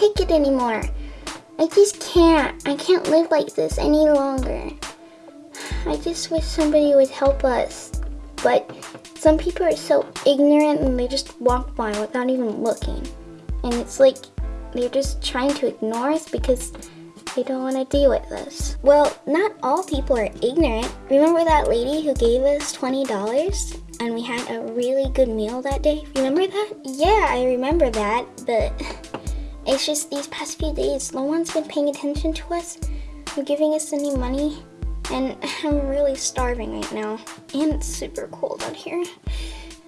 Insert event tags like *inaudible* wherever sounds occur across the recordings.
take it anymore. I just can't. I can't live like this any longer. I just wish somebody would help us. But some people are so ignorant and they just walk by without even looking. And it's like they're just trying to ignore us because they don't want to deal with us. Well, not all people are ignorant. Remember that lady who gave us $20 and we had a really good meal that day? Remember that? Yeah, I remember that, but *laughs* it's just these past few days, no one's been paying attention to us or giving us any money. And *laughs* I'm really starving right now. And it's super cold out here.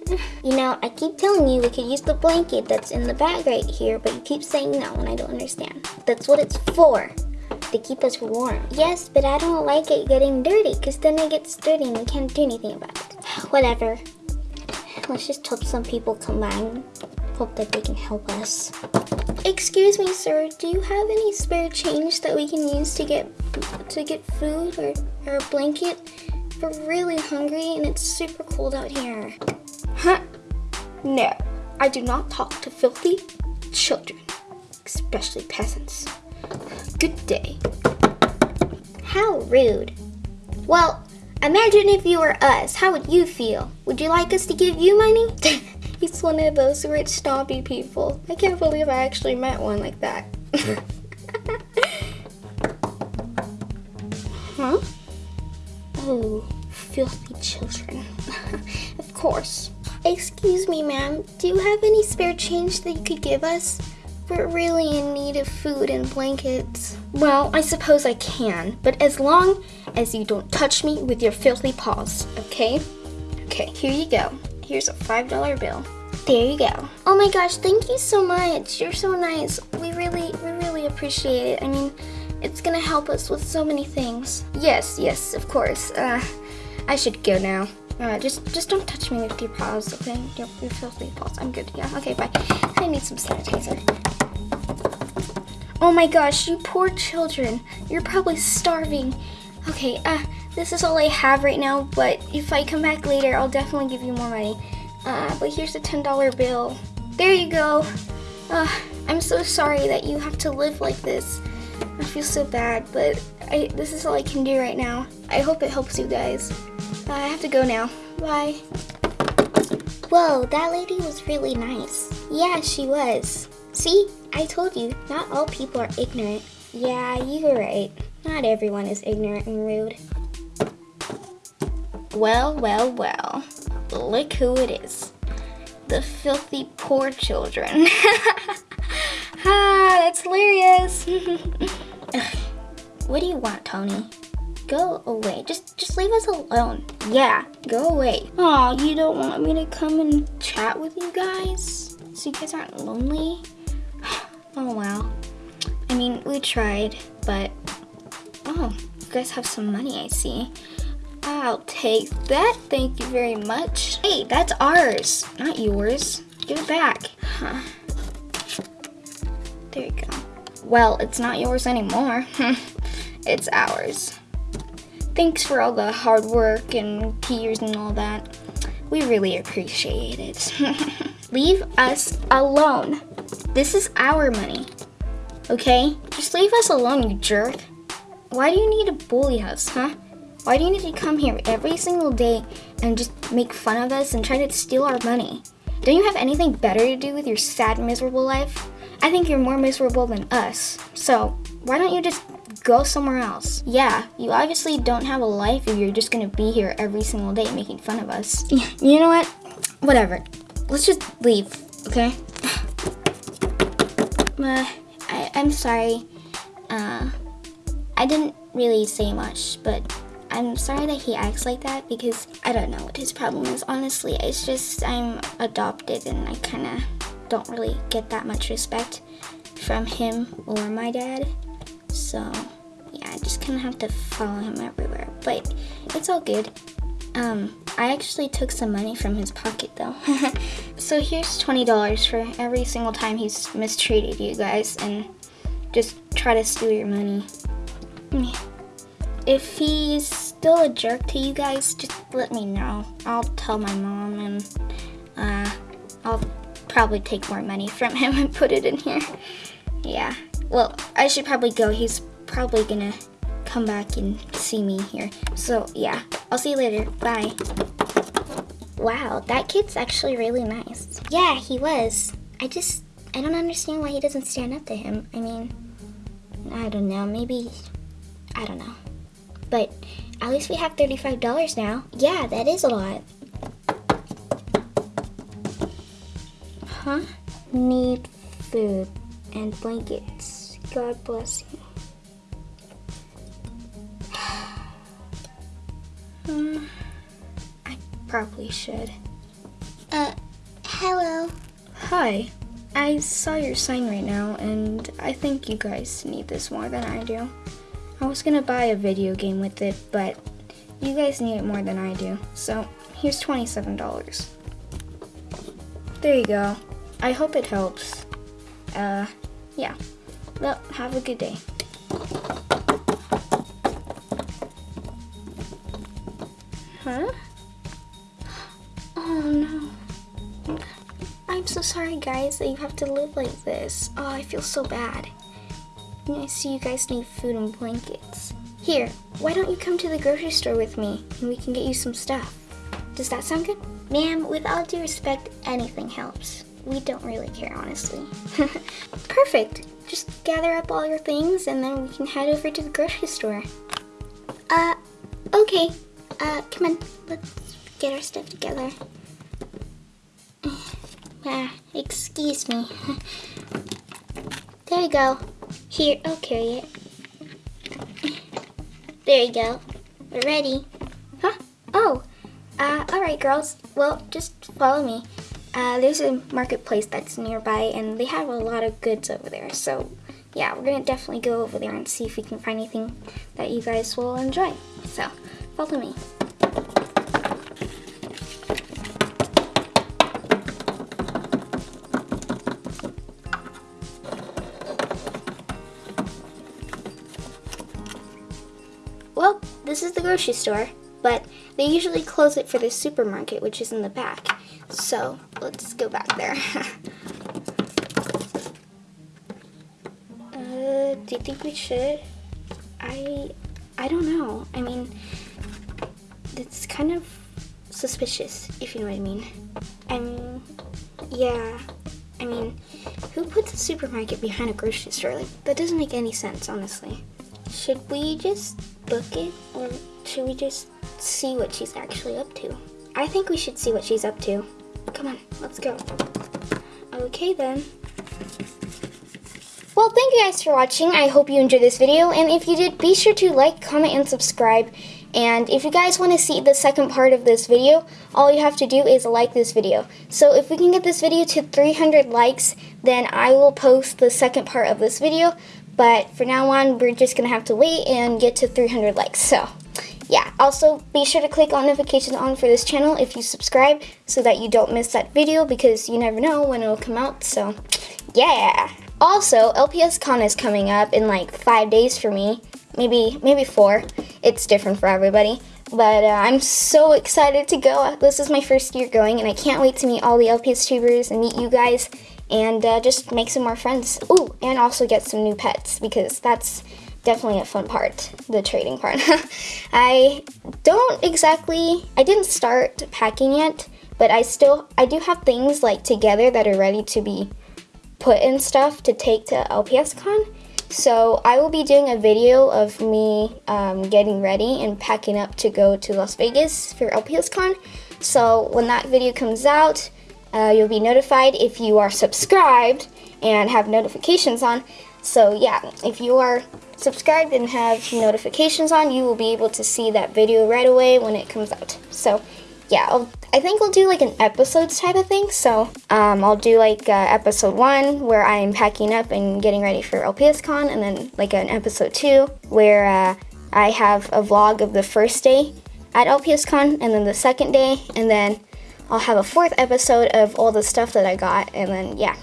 *sighs* You know, I keep telling you we could use the blanket that's in the bag right here, but you keep saying no and I don't understand. That's what it's for, to keep us warm. Yes, but I don't like it getting dirty, because then it gets dirty and we can't do anything about it. *sighs* Whatever. Let's just hope some people come by hope that they can help us. Excuse me, sir, do you have any spare change that we can use to get to get food or, or a blanket? We're really hungry and it's super cold out here. Huh? No, I do not talk to filthy children, especially peasants. Good day. How rude. Well, imagine if you were us. How would you feel? Would you like us to give you money? *laughs* He's one of those rich snobby people. I can't believe I actually met one like that. *laughs* huh? Oh, filthy children. *laughs* of course. Excuse me, ma'am. Do you have any spare change that you could give us? We're really in need of food and blankets. Well, I suppose I can, but as long as you don't touch me with your filthy paws, okay? Okay, here you go. Here's a $5 bill. There you go. Oh my gosh, thank you so much. You're so nice. We really, we really appreciate it. I mean, it's gonna help us with so many things. Yes, yes, of course. Uh, I should go now. Uh, just, just don't touch me with your paws, okay? Your, your filthy paws. I'm good. Yeah. Okay. Bye. I need some sanitizer. Oh my gosh, you poor children. You're probably starving. Okay. Uh, this is all I have right now. But if I come back later, I'll definitely give you more money. Uh, but here's a $10 bill. There you go. Uh, I'm so sorry that you have to live like this. I feel so bad, but I, this is all I can do right now. I hope it helps you guys. Uh, I have to go now. Bye. Whoa, that lady was really nice. Yeah, she was. See, I told you, not all people are ignorant. Yeah, you were right. Not everyone is ignorant and rude. Well, well, well. Look who it is. The filthy poor children. *laughs* ah, that's hilarious. *laughs* what do you want, Tony? Go away. Just just leave us alone. Yeah, go away. Oh, you don't want me to come and chat with you guys? So you guys aren't lonely? *sighs* oh wow. I mean, we tried, but oh, you guys have some money, I see. I'll take that. Thank you very much. Hey, that's ours, not yours. Give it back. Huh. There you go. Well, it's not yours anymore. *laughs* it's ours. Thanks for all the hard work and tears and all that. We really appreciate it. *laughs* leave us alone. This is our money. Okay? Just leave us alone, you jerk. Why do you need to bully us, huh? Why do you need to come here every single day and just make fun of us and try to steal our money? Don't you have anything better to do with your sad, miserable life? I think you're more miserable than us. So, why don't you just go somewhere else? Yeah, you obviously don't have a life if you're just gonna be here every single day making fun of us. *laughs* You know what? Whatever. Let's just leave, okay? *sighs* uh, I, I'm sorry. Uh, I didn't really say much, but I'm sorry that he acts like that because I don't know what his problem is. Honestly, it's just I'm adopted and I kind of don't really get that much respect from him or my dad. So yeah, I just kind of have to follow him everywhere. But it's all good. Um, I actually took some money from his pocket though. *laughs* so here's $20 for every single time he's mistreated you guys and just try to steal your money. If he's still a jerk to you guys, just let me know. I'll tell my mom and uh, I'll probably take more money from *laughs* him and put it in here. Yeah. Well, I should probably go. He's probably gonna come back and see me here. So, yeah. I'll see you later. Bye. Wow, that kid's actually really nice. Yeah, he was. I just, I don't understand why he doesn't stand up to him. I mean, I don't know. Maybe, I don't know. But at least we have $35 now. Yeah, that is a lot. Huh? Need food and blankets. God bless you. *sighs* Hmm. I probably should. Uh, hello. Hi. I saw your sign right now, and I think you guys need this more than I do. I was gonna buy a video game with it, but you guys need it more than I do. So here's $27. There you go. I hope it helps. Uh, yeah. Well, have a good day. Huh? Oh no. I'm so sorry, guys, that you have to live like this. Oh, I feel so bad. I see you guys need food and blankets. Here, why don't you come to the grocery store with me and we can get you some stuff? Does that sound good? Ma'am, with all due respect, anything helps. We don't really care, honestly. *laughs* Perfect. Just gather up all your things and then we can head over to the grocery store. Uh, okay. Uh, come on. Let's get our stuff together. *sighs* Ah, excuse me. *laughs* There you go. Here, I'll carry it. There you go. We're ready. Huh? Oh. Uh, alright, girls. Well, just follow me. Uh, there's a marketplace that's nearby, and they have a lot of goods over there. So, yeah, we're gonna definitely go over there and see if we can find anything that you guys will enjoy. So, follow me. This is the grocery store, but they usually close it for the supermarket, which is in the back. So let's go back there. *laughs* uh, do you think we should? I, I don't know. I mean, it's kind of suspicious, if you know what I mean. I mean, yeah. I mean, who puts a supermarket behind a grocery store? Like, that doesn't make any sense, honestly. Should we just book it, or should we just see what she's actually up to? I think we should see what she's up to. Come on, let's go. Okay then. Well, thank you guys for watching. I hope you enjoyed this video, and if you did, be sure to like, comment, and subscribe. And if you guys want to see the second part of this video, all you have to do is like this video. So if we can get this video to 300 likes, then I will post the second part of this video. But for now on, we're just going to have to wait and get to 300 likes. So yeah, also be sure to click on notifications on for this channel if you subscribe so that you don't miss that video because you never know when it'll come out. So yeah. Also, LPS Con is coming up in like five days for me. Maybe, maybe four. It's different for everybody. But uh, I'm so excited to go. This is my first year going, and I can't wait to meet all the LPS tubers and meet you guys and uh, just make some more friends. Ooh, and also get some new pets because that's definitely a fun part, the trading part. *laughs* I don't exactly, I didn't start packing yet, but I still, I do have things like together that are ready to be put in stuff to take to LPS Con. So I will be doing a video of me um, getting ready and packing up to go to Las Vegas for LPS Con. So when that video comes out, uh, you'll be notified if you are subscribed and have notifications on. So yeah, if you are subscribed and have notifications on, you will be able to see that video right away when it comes out. So yeah, I'll, i think we'll do like an episodes type of thing. So um, I'll do like uh, episode one where I'm packing up and getting ready for LPSCon, and then like an episode two where uh, I have a vlog of the first day at LPSCon, and then the second day, and then I'll have a fourth episode of all the stuff that I got, and then yeah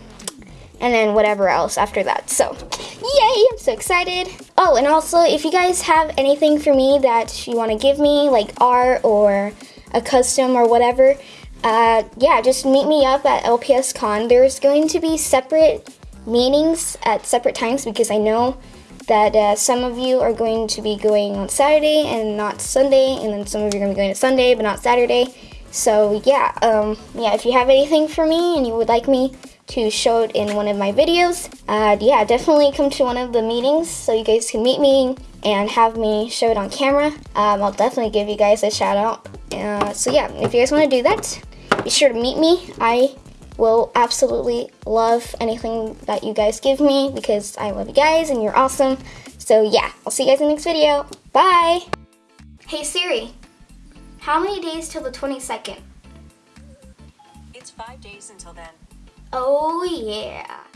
and then whatever else after that. So, yay, I'm so excited. Oh, and also, if you guys have anything for me that you want to give me, like art or a custom or whatever, uh, yeah, just meet me up at LPS Con. There's going to be separate meetings at separate times because I know that uh, some of you are going to be going on Saturday and not Sunday, and then some of you are going to be going to Sunday but not Saturday. So yeah, um, yeah. If you have anything for me and you would like me to show it in one of my videos, uh, yeah, definitely come to one of the meetings so you guys can meet me and have me show it on camera. Um, I'll definitely give you guys a shout out. Uh, so yeah, if you guys want to do that, be sure to meet me. I will absolutely love anything that you guys give me because I love you guys and you're awesome. So yeah, I'll see you guys in the next video. Bye! Hey Siri, how many days till the 22nd? It's five days until then. Oh yeah.